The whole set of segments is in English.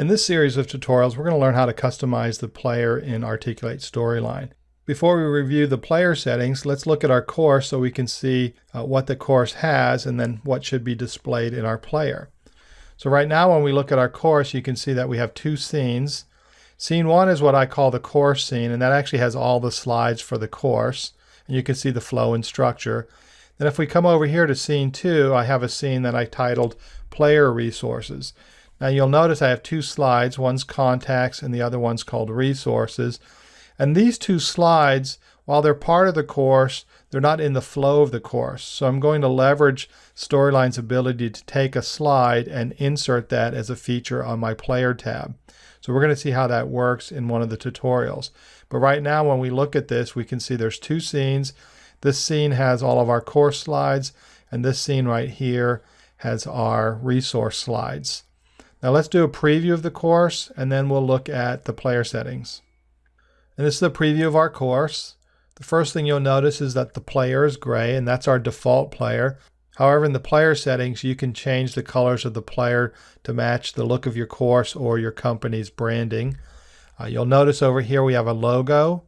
In this series of tutorials, we're going to learn how to customize the player in Articulate Storyline. Before we review the player settings, let's look at our course so we can see uh, what the course has and then what should be displayed in our player. So right now when we look at our course, you can see that we have two scenes. Scene one is what I call the course scene, and that actually has all the slides for the course. And you can see the flow and structure. Then if we come over here to scene two, I have a scene that I titled Player Resources. Now you'll notice I have two slides. One's contacts and the other one's called resources. And these two slides, while they're part of the course, they're not in the flow of the course. So I'm going to leverage Storyline's ability to take a slide and insert that as a feature on my player tab. So we're going to see how that works in one of the tutorials. But right now when we look at this, we can see there's two scenes. This scene has all of our course slides, and this scene right here has our resource slides. Now let's do a preview of the course and then we'll look at the player settings. And this is a preview of our course. The first thing you'll notice is that the player is gray and that's our default player. However, in the player settings, you can change the colors of the player to match the look of your course or your company's branding. Uh, you'll notice over here we have a logo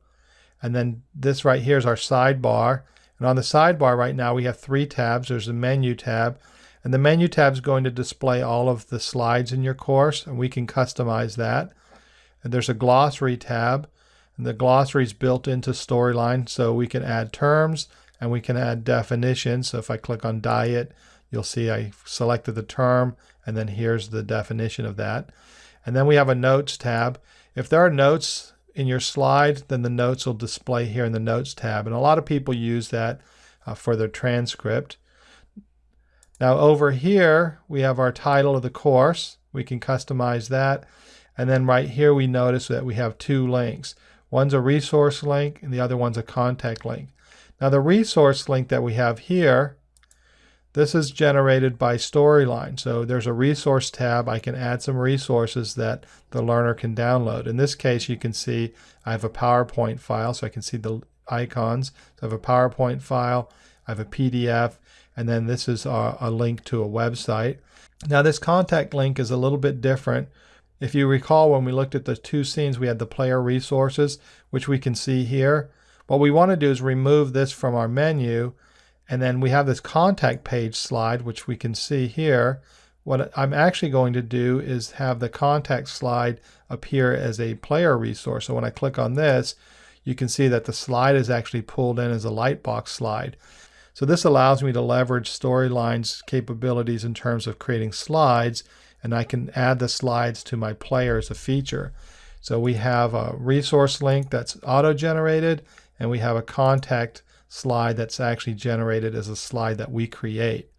and then this right here is our sidebar. And on the sidebar right now we have three tabs. There's a menu tab and the menu tab is going to display all of the slides in your course, and we can customize that. And there's a glossary tab, and the glossary is built into Storyline, so we can add terms and we can add definitions. So if I click on diet, you'll see I selected the term, and then here's the definition of that. And then we have a notes tab. If there are notes in your slide, then the notes will display here in the notes tab. And a lot of people use that uh, for their transcript. Now over here, we have our title of the course. We can customize that. And then right here, we notice that we have two links. One's a resource link and the other one's a contact link. Now the resource link that we have here, this is generated by Storyline. So there's a resource tab. I can add some resources that the learner can download. In this case, you can see I have a PowerPoint file, so I can see the icons. So I have a PowerPoint file, I have a PDF, and then this is a, a link to a website. Now this contact link is a little bit different. If you recall when we looked at the two scenes, we had the player resources, which we can see here. What we want to do is remove this from our menu, and then we have this contact page slide, which we can see here. What I'm actually going to do is have the contact slide appear as a player resource. So when I click on this, you can see that the slide is actually pulled in as a lightbox slide. So this allows me to leverage Storyline's capabilities in terms of creating slides, and I can add the slides to my player as a feature. So we have a resource link that's auto-generated, and we have a contact slide that's actually generated as a slide that we create.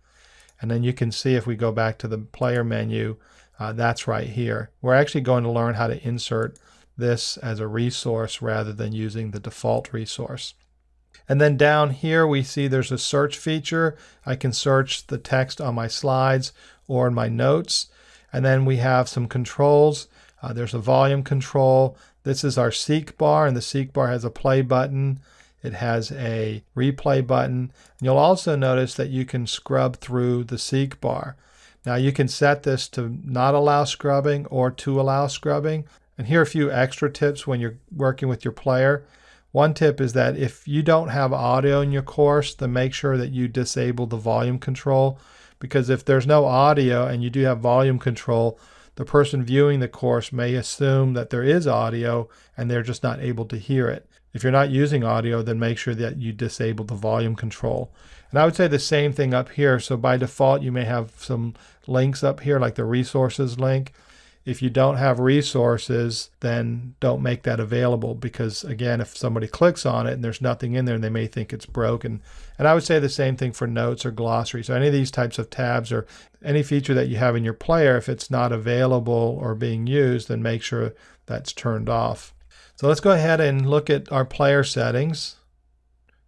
And then you can see if we go back to the player menu, uh, that's right here. We're actually going to learn how to insert this as a resource rather than using the default resource. And then down here we see there's a search feature. I can search the text on my slides or in my notes. And then we have some controls. Uh, there's a volume control. This is our seek bar and the seek bar has a play button. It has a replay button. And you'll also notice that you can scrub through the seek bar. Now you can set this to not allow scrubbing or to allow scrubbing. And here are a few extra tips when you're working with your player. One tip is that if you don't have audio in your course, then make sure that you disable the volume control because if there's no audio and you do have volume control, the person viewing the course may assume that there is audio and they're just not able to hear it. If you're not using audio, then make sure that you disable the volume control. And I would say the same thing up here. So by default, you may have some links up here like the resources link. If you don't have resources, then don't make that available because, again, if somebody clicks on it and there's nothing in there, they may think it's broken. And I would say the same thing for notes or glossary. So, any of these types of tabs or any feature that you have in your player, if it's not available or being used, then make sure that's turned off. So, let's go ahead and look at our player settings.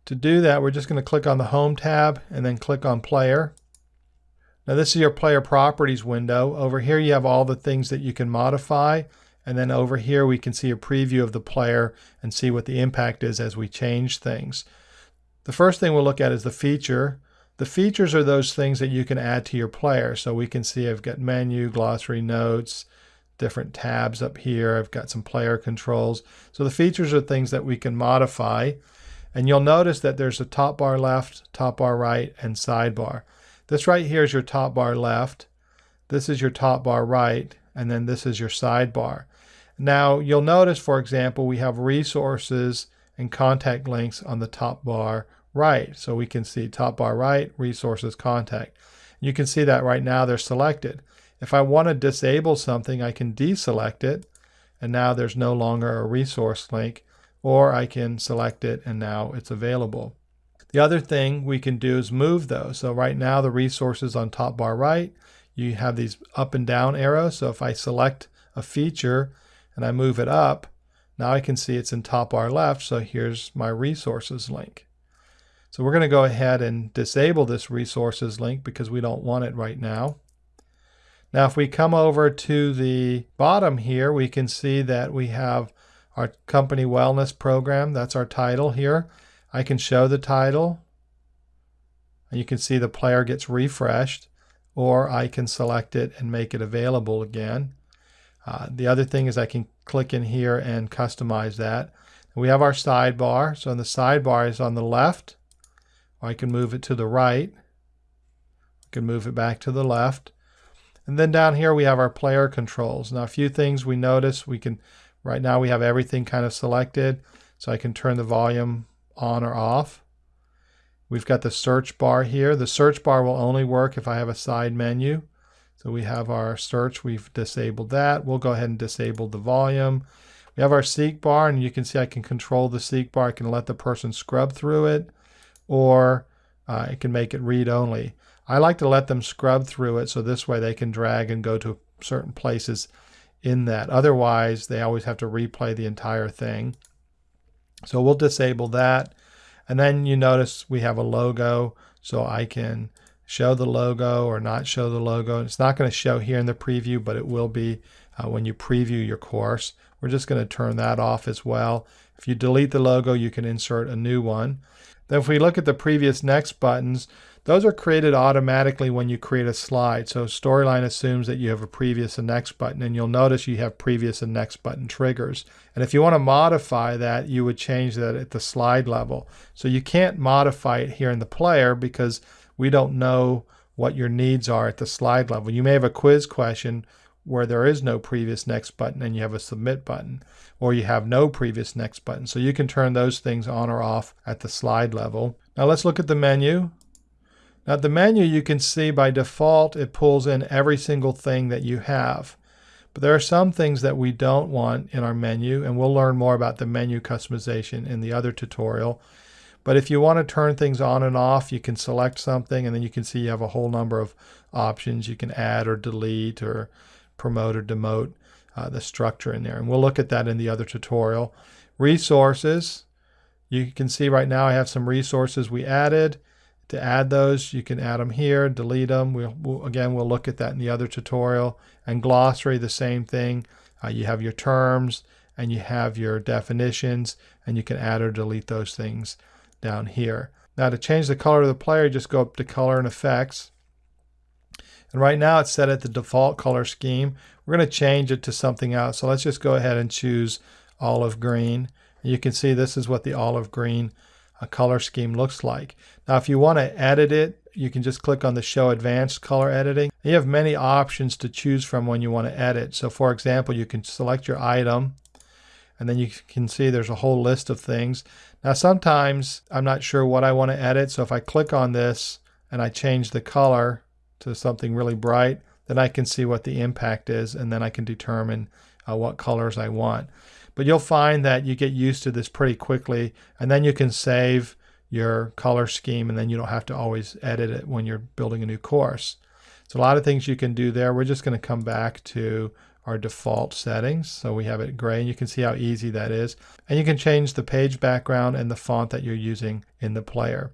To do that, we're just going to click on the Home tab and then click on Player. Now this is your player properties window. Over here you have all the things that you can modify. And then over here we can see a preview of the player and see what the impact is as we change things. The first thing we'll look at is the feature. The features are those things that you can add to your player. So we can see I've got menu, glossary notes, different tabs up here. I've got some player controls. So the features are things that we can modify. And you'll notice that there's a top bar left, top bar right, and sidebar. This right here is your top bar left. This is your top bar right, and then this is your sidebar. Now you'll notice, for example, we have resources and contact links on the top bar right. So we can see top bar right, resources, contact. You can see that right now they're selected. If I want to disable something, I can deselect it, and now there's no longer a resource link or I can select it and now it's available. The other thing we can do is move those. So right now the resources on top bar right, you have these up and down arrows. So if I select a feature and I move it up, now I can see it's in top bar left. So here's my resources link. So we're going to go ahead and disable this resources link because we don't want it right now. Now if we come over to the bottom here, we can see that we have our company wellness program. That's our title here. I can show the title. And you can see the player gets refreshed or I can select it and make it available again. Uh, the other thing is I can click in here and customize that. We have our sidebar. So the sidebar is on the left. I can move it to the right. I can move it back to the left. And then down here we have our player controls. Now a few things we notice we can Right now we have everything kind of selected, so I can turn the volume on or off. We've got the search bar here. The search bar will only work if I have a side menu. So we have our search, we've disabled that. We'll go ahead and disable the volume. We have our seek bar, and you can see I can control the seek bar. I can let the person scrub through it, or uh, I can make it read only. I like to let them scrub through it so this way they can drag and go to certain places in that. Otherwise, they always have to replay the entire thing. So we'll disable that. And then you notice we have a logo, so I can show the logo or not show the logo. It's not going to show here in the preview, but it will be uh, when you preview your course. We're just going to turn that off as well. If you delete the logo, you can insert a new one. Then if we look at the previous next buttons, those are created automatically when you create a slide. So Storyline assumes that you have a previous and next button, and you'll notice you have previous and next button triggers. And if you want to modify that, you would change that at the slide level. So you can't modify it here in the player because we don't know what your needs are at the slide level. You may have a quiz question where there is no previous next button and you have a submit button, or you have no previous next button. So you can turn those things on or off at the slide level. Now let's look at the menu. Now the menu you can see by default it pulls in every single thing that you have. But there are some things that we don't want in our menu and we'll learn more about the menu customization in the other tutorial. But if you want to turn things on and off, you can select something and then you can see you have a whole number of options. You can add or delete or promote or demote uh, the structure in there. And we'll look at that in the other tutorial. Resources. You can see right now I have some resources we added. To add those, you can add them here, delete them. We'll, we'll again, we'll look at that in the other tutorial. And glossary, the same thing. Uh, you have your terms and you have your definitions, and you can add or delete those things down here. Now to change the color of the player, just go up to Color and Effects. And right now it's set at the default color scheme. We're going to change it to something else. So let's just go ahead and choose olive green. And you can see this is what the olive green a color scheme looks like. Now if you want to edit it, you can just click on the show advanced color editing. You have many options to choose from when you want to edit. So for example, you can select your item and then you can see there's a whole list of things. Now sometimes I'm not sure what I want to edit. So if I click on this and I change the color to something really bright, then I can see what the impact is and then I can determine uh, what colors I want. But you'll find that you get used to this pretty quickly, and then you can save your color scheme, and then you don't have to always edit it when you're building a new course. So a lot of things you can do there. We're just going to come back to our default settings. So we have it gray, and you can see how easy that is. And you can change the page background and the font that you're using in the player.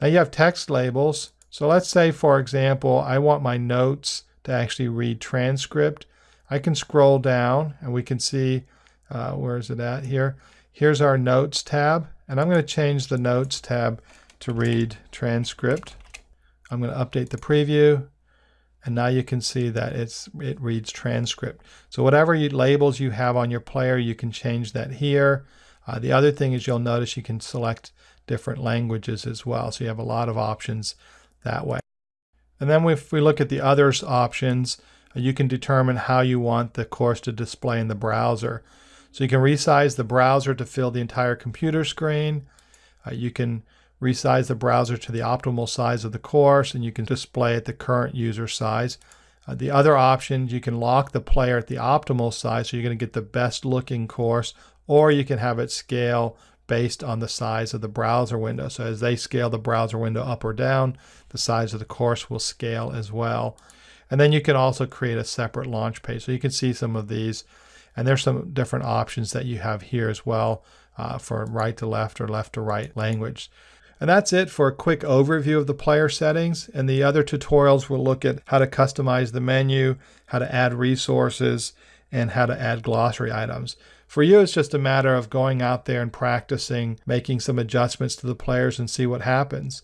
Now you have text labels. So let's say, for example, I want my notes to actually read transcript. I can scroll down and we can see uh, where is it at here? Here's our Notes tab, and I'm going to change the Notes tab to read transcript. I'm going to update the preview, and now you can see that it's it reads transcript. So whatever you, labels you have on your player, you can change that here. Uh, the other thing is you'll notice you can select different languages as well. So you have a lot of options that way. And then if we look at the others options, uh, you can determine how you want the course to display in the browser. So you can resize the browser to fill the entire computer screen. Uh, you can resize the browser to the optimal size of the course, and you can display at the current user size. Uh, the other options, you can lock the player at the optimal size, so you're going to get the best looking course, or you can have it scale based on the size of the browser window. So as they scale the browser window up or down, the size of the course will scale as well. And then you can also create a separate launch page. So you can see some of these. And there's some different options that you have here as well uh, for right to left or left to right language. And that's it for a quick overview of the player settings. And the other tutorials will look at how to customize the menu, how to add resources, and how to add glossary items. For you, it's just a matter of going out there and practicing, making some adjustments to the players and see what happens.